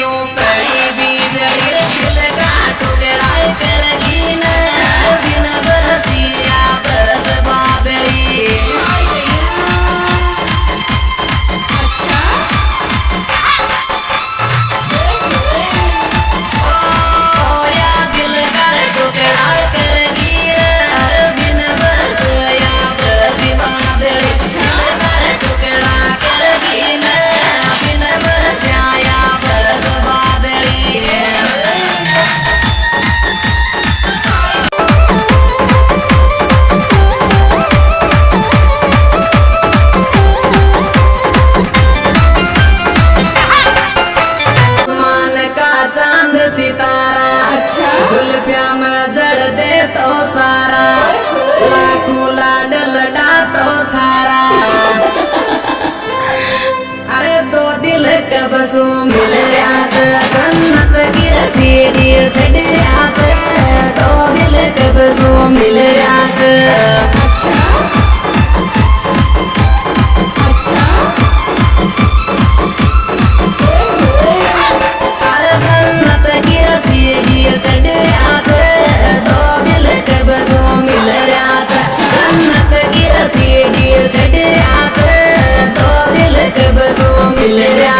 you better. Tulip Yama Let it